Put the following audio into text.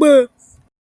gbé